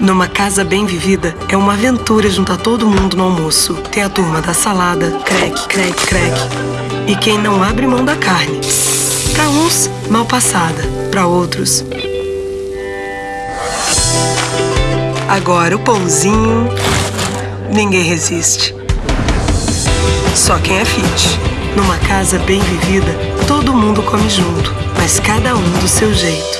Numa casa bem vivida, é uma aventura juntar todo mundo no almoço. Tem a turma da salada, crack, crack, crack. E quem não abre mão da carne. Para uns, mal passada. Para outros, Agora o pãozinho, ninguém resiste. Só quem é fit. Numa casa bem vivida, todo mundo come junto, mas cada um do seu jeito.